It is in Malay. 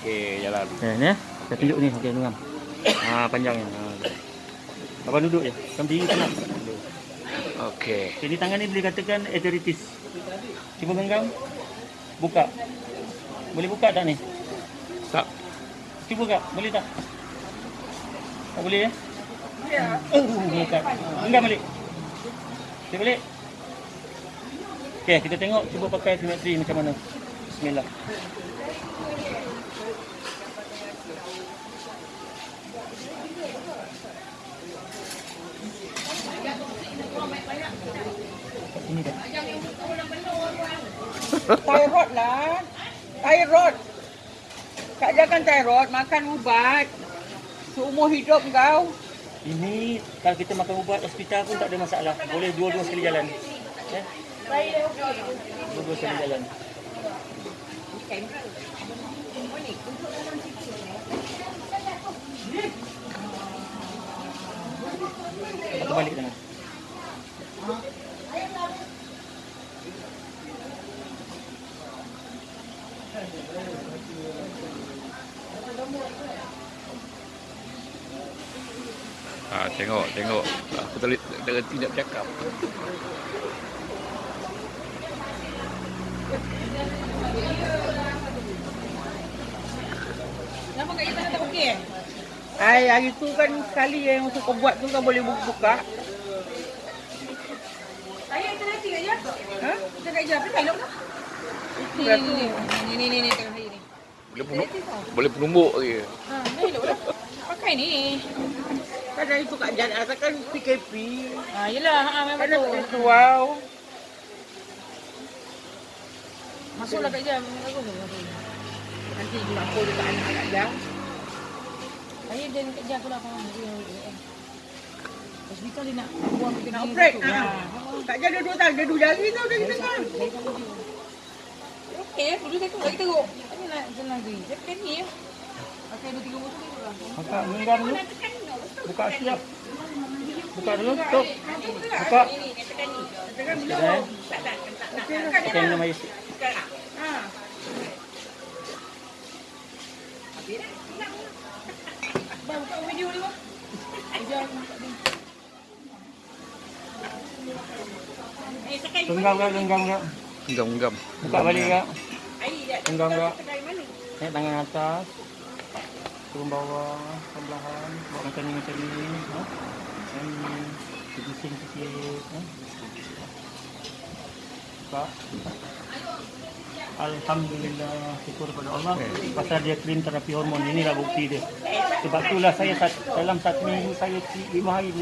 Okey, jalan. Eh, ni. Saya tunjuk ni. Okey, ngam. Ha, panjangnya. Ha. Abang duduk je. Kamu diri tenang. Okey. Jadi tangan ni boleh katakan arthritis. Cuba genggam. Buka. Boleh buka tak ni? Tak. Cuba kak. Boleh tak? Tak boleh ya? Ya. Oh, buka. Genggam balik. Okey, balik. Okey, kita tengok cuba pakai simetri macam mana. Bismillah. Kat sini dah. Thyroid lah. Thyroid. Kak jangan thyroid, makan ubat. Seumur hidup kau. Ini kalau kita makan ubat hospital pun tak ada masalah. Boleh dua-dua sekali jalan. Ya? Dua-dua sekali jalan. Atau balik sana. Ha, tengok, tengok. Aku tak boleh tak reti nak bercakap. Kenapa kat kita tak okey? Ai, hari tu kan sekali yang masa kau buat tu kan boleh buka. Saya kita nanti kat je. Ha? Kita kat je. Apa elok tak? Berat ni tu. ni ni ni ni tengok saya ni. Boleh penuh, boleh penumbuk lagi. Ha, ni elok dah. Pakai ni. Kan hari tu Kak Jan asal kan PKP. Ha, yelah, ha memang Kan nak betul. wow. Masuklah kat. Aku masuk. Nanti mampu dekat anak Kak Jan. Saya dan kat je aku lah faham. Hospital dia nak buang kita Nak operate. Ha. Kak Jan ada dua tangan, ada dua jari tau dari tengah. Okey, dulu saya tu lagi teruk. Tanya nak senang tu. Saya pakai ni ya. Pakai dua tiga botol ni lah. Buka genggam dulu. Buka siap. Buka dulu. Stop. Buka. Tekan dulu. Eh. Lah. Pakai minum air sikit. Ha. Bang, buka video ni bang. Jangan. Eh, tekan Genggam kak, genggam kak. Genggam-genggam. Buka balik kak. dah. Genggam kak. Mana? Naik tangan atas. Turun bawah. Perlahan. Buat macam ni, macam ni. Ha? Macam ni. Bising sikit. Ha? Buka. Alhamdulillah. Syukur kepada Allah. Pasal dia clean terapi hormon. Inilah bukti dia. Sebab itulah saya dalam satu minggu saya lima hari